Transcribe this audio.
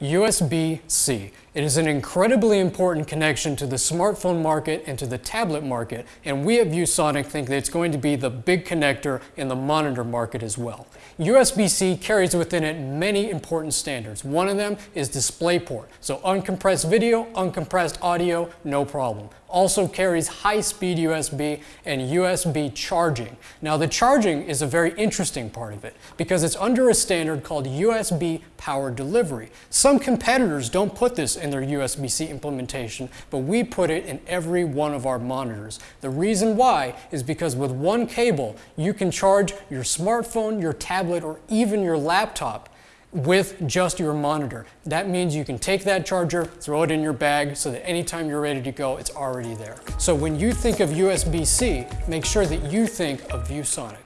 USB-C. It is an incredibly important connection to the smartphone market and to the tablet market, and we at ViewSonic think that it's going to be the big connector in the monitor market as well. USB-C carries within it many important standards. One of them is DisplayPort, so uncompressed video, uncompressed audio, no problem. Also carries high-speed USB and USB charging. Now the charging is a very interesting part of it because it's under a standard called USB power delivery. Some competitors don't put this in their USB-C implementation, but we put it in every one of our monitors. The reason why is because with one cable, you can charge your smartphone, your tablet, or even your laptop with just your monitor. That means you can take that charger, throw it in your bag so that anytime you're ready to go, it's already there. So when you think of USB-C, make sure that you think of ViewSonic.